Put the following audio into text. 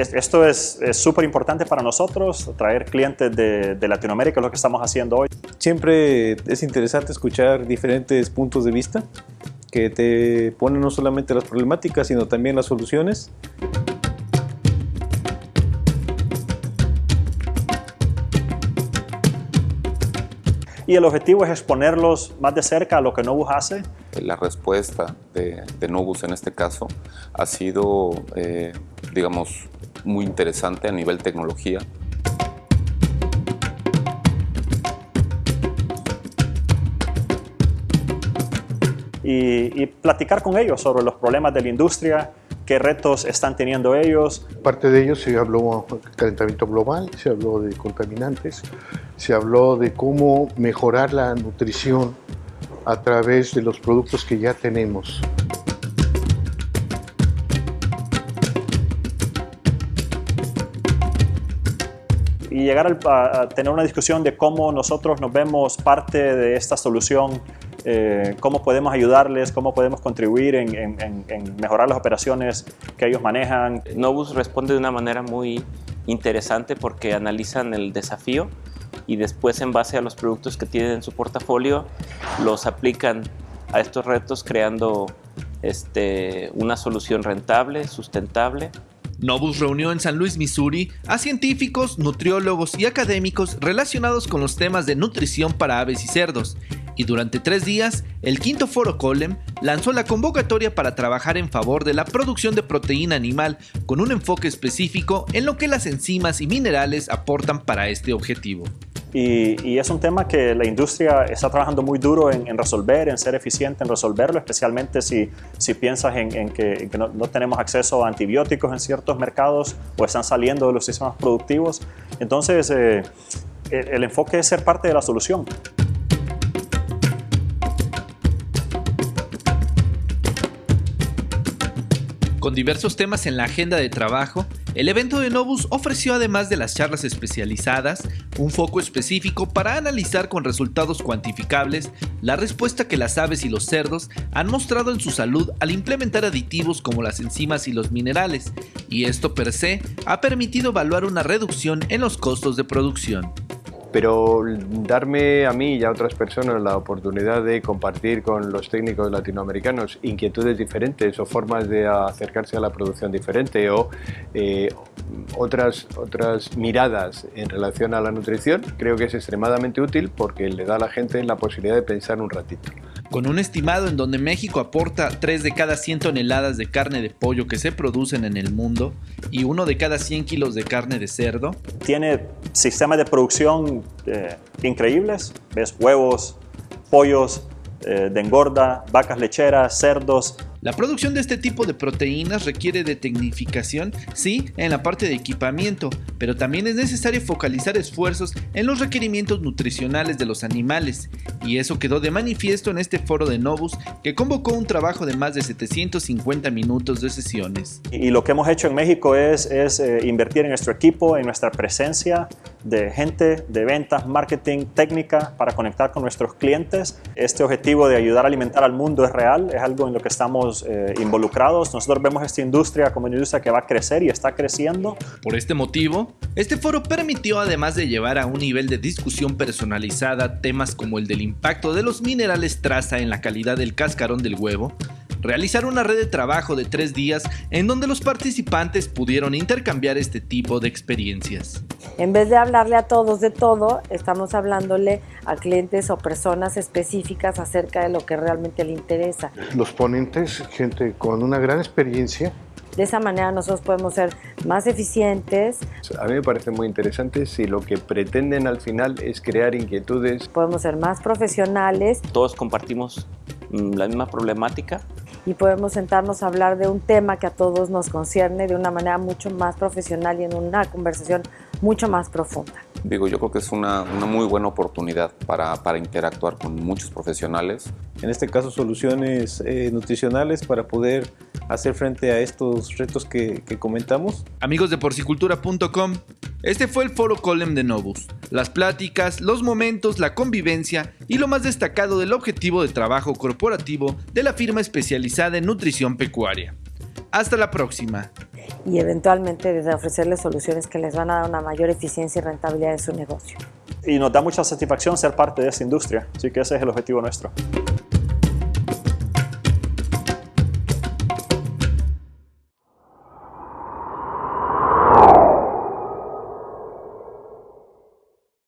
esto es súper importante para nosotros, traer clientes de, de, Latinoamérica, es lo que estamos haciendo hoy. Siempre es interesante escuchar diferentes puntos de vista que te ponen no solamente las problemáticas, sino también las soluciones. y el objetivo es exponerlos más de cerca a lo que Novus hace. La respuesta de, de Novus en este caso ha sido, eh, digamos, muy interesante a nivel tecnología. Y, y, platicar con ellos sobre los problemas de la industria, qué retos están teniendo ellos. Parte de ellos se habló de calentamiento global, se habló de contaminantes, se habló de cómo mejorar la nutrición a través de los productos que ya tenemos. Y llegar a, tener una discusión de cómo nosotros nos vemos parte de esta solución, eh, cómo podemos ayudarles, cómo podemos contribuir en, mejorar las operaciones que ellos manejan. Novus responde de una manera muy interesante porque analizan el desafío y después en base a los productos que tienen en su portafolio los aplican a estos retos creando este, una solución rentable, sustentable Novus reunió en San Luis, Missouri, a científicos, nutriólogos y académicos relacionados con los temas de nutrición para aves y cerdos, y durante tres días, el quinto foro Colem lanzó la convocatoria para trabajar en favor de la producción de proteína animal con un enfoque específico en lo que las enzimas y minerales aportan para este objetivo. Y, es un tema que la industria está trabajando muy duro en, resolver, en ser eficiente en resolverlo, especialmente si, si piensas en, que, no, tenemos acceso a antibióticos en ciertos mercados o están saliendo de los sistemas productivos. Entonces, eh, el enfoque es ser parte de la solución. Con diversos temas en la agenda de trabajo, el evento de Novus ofreció además de las charlas especializadas, un foco específico para analizar con resultados cuantificables la respuesta que las aves y los cerdos han mostrado en su salud al implementar aditivos como las enzimas y los minerales, y esto per se ha permitido evaluar una reducción en los costos de producción pero darme a mí y a otras personas la oportunidad de compartir con los técnicos latinoamericanos inquietudes diferentes o formas de acercarse a la producción diferente o eh, otras, otras miradas en relación a la nutrición, creo que es extremadamente útil porque le da a la gente la posibilidad de pensar un ratito. Con un estimado en donde México aporta 3 de cada 100 toneladas de carne de pollo que se producen en el mundo y 1 de cada 100 kilos de carne de cerdo. Tiene sistemas de producción eh, increíbles, ves huevos, pollos eh, de engorda, vacas lecheras, cerdos, la producción de este tipo de proteínas requiere de tecnificación, sí, en la parte de equipamiento, pero también es necesario focalizar esfuerzos en los requerimientos nutricionales de los animales, y eso quedó de manifiesto en este foro de Novus que convocó un trabajo de más de 750 minutos de sesiones. Y lo que hemos hecho en México es, eh, invertir en nuestro equipo, en nuestra presencia de gente, de ventas, marketing, técnica para conectar con nuestros clientes. Este objetivo de ayudar a alimentar al mundo es real, es algo en lo que estamos eh, involucrados. Nosotros vemos esta industria como una industria que va a crecer y está creciendo. Por este motivo, este foro permitió además de llevar a un nivel de discusión personalizada temas como el del impacto de los minerales traza en la calidad del cascarón del huevo, realizar una red de trabajo de tres días en donde los participantes pudieron intercambiar este tipo de experiencias. En vez de hablarle a todos de todo, estamos hablándole a clientes o personas específicas acerca de lo que realmente le interesa. Los ponentes, gente con una gran experiencia, de esa manera nosotros podemos ser más eficientes. A mí me parece muy interesante si lo que pretenden al final es crear inquietudes. Podemos ser más profesionales. Todos compartimos mm, la misma problemática y podemos sentarnos a hablar de un tema que a todos nos concierne de una manera mucho más profesional y en una conversación mucho más profunda. Digo, yo creo que es una, una muy buena oportunidad para, para, interactuar con muchos profesionales. En este caso, soluciones eh, nutricionales para poder hacer frente a estos retos que, que comentamos. Amigos de porcicultura.com, este fue el foro Colem de Novus. Las pláticas, los momentos, la convivencia y lo más destacado del objetivo de trabajo corporativo de la firma especializada en nutrición pecuaria. Hasta la próxima. y eventualmente desde ofrecerles soluciones que les van a dar una mayor eficiencia y rentabilidad en su negocio. Y nos da mucha satisfacción ser parte de esta industria, así que ese es el objetivo nuestro.